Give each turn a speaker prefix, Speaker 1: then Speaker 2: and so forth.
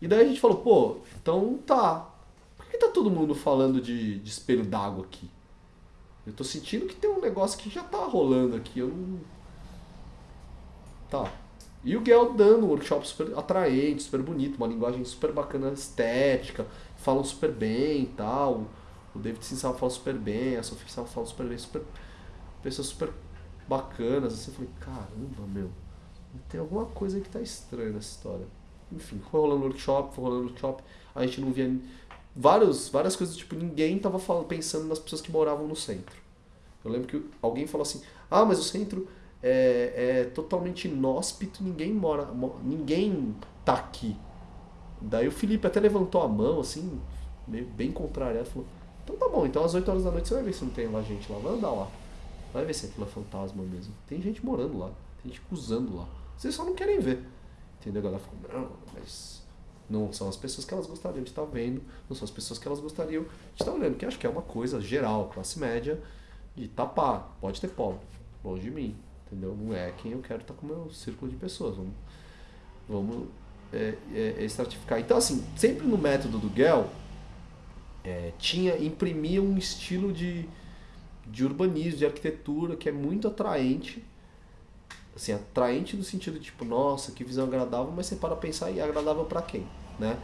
Speaker 1: E daí a gente falou, pô, então tá. Por que tá todo mundo falando de, de espelho d'água aqui? Eu tô sentindo que tem um negócio que já tá rolando aqui, eu não. Tá. E o Guel dando um workshop super atraente, super bonito, uma linguagem super bacana, estética, falam super bem e tal. O David Sinsal fala super bem, a Sofia Sinsal fala super bem, super. Pessoas super bacanas, assim, eu falei, caramba, meu, tem alguma coisa que tá estranha nessa história. Enfim, foi rolando workshop, foi rolando workshop, a gente não via vários, várias coisas, tipo, ninguém tava falando, pensando nas pessoas que moravam no centro. Eu lembro que alguém falou assim, ah, mas o centro é, é totalmente inóspito, ninguém mora, ninguém tá aqui. Daí o Felipe até levantou a mão, assim, meio, bem contrariado, falou, então tá bom, então às 8 horas da noite você vai ver se não tem lá gente lá, vai andar lá. Vai ver se aquilo é fantasma mesmo. Tem gente morando lá, tem gente usando lá. Vocês só não querem ver. Entendeu? A galera ficou, não, mas não são as pessoas que elas gostariam de estar vendo, não são as pessoas que elas gostariam de estar olhando, que acho que é uma coisa geral, classe média, de tapar. Pode ter pobre, longe de mim, entendeu? Não é quem eu quero estar com o meu círculo de pessoas. Vamos, vamos é, é estratificar. Então, assim, sempre no método do Gell, é, tinha, imprimia um estilo de, de urbanismo, de arquitetura que é muito atraente. Assim, atraente no sentido tipo, nossa, que visão agradável, mas você para pensar e agradável para quem, né?